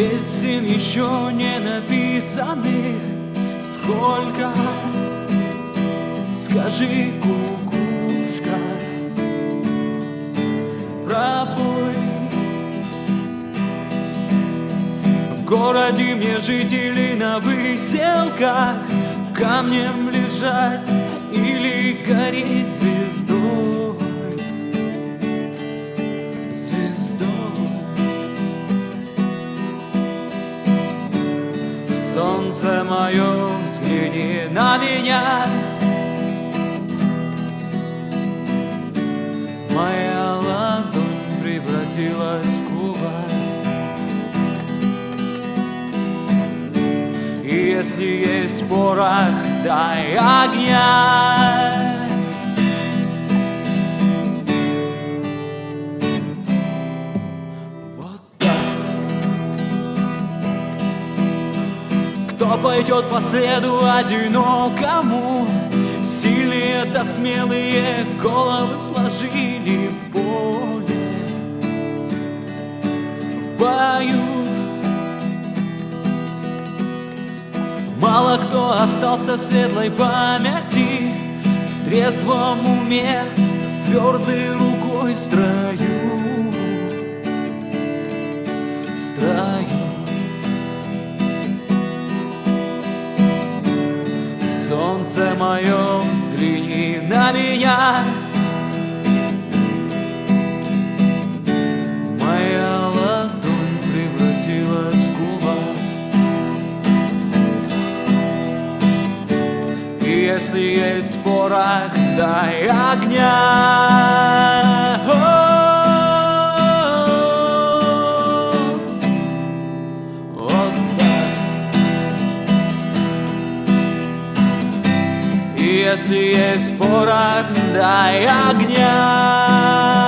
Песен еще не написанных Сколько, скажи, кукушка Пробуй. В городе мне жители на выселках Камнем лежать или Солнце мое, взгляни на меня. Моя ладонь превратилась в кулак И если есть порох, дай огня Пойдет по следу одинокому. Сильные да смелые головы сложили в поле. В бою Мало кто остался в светлой памяти. В трезвом уме С твердой рукой в строю Солнце мое, взгляни на меня. Моя ладонь превратилась в кулак. И если есть порох, дай огня если есть порох, дай огня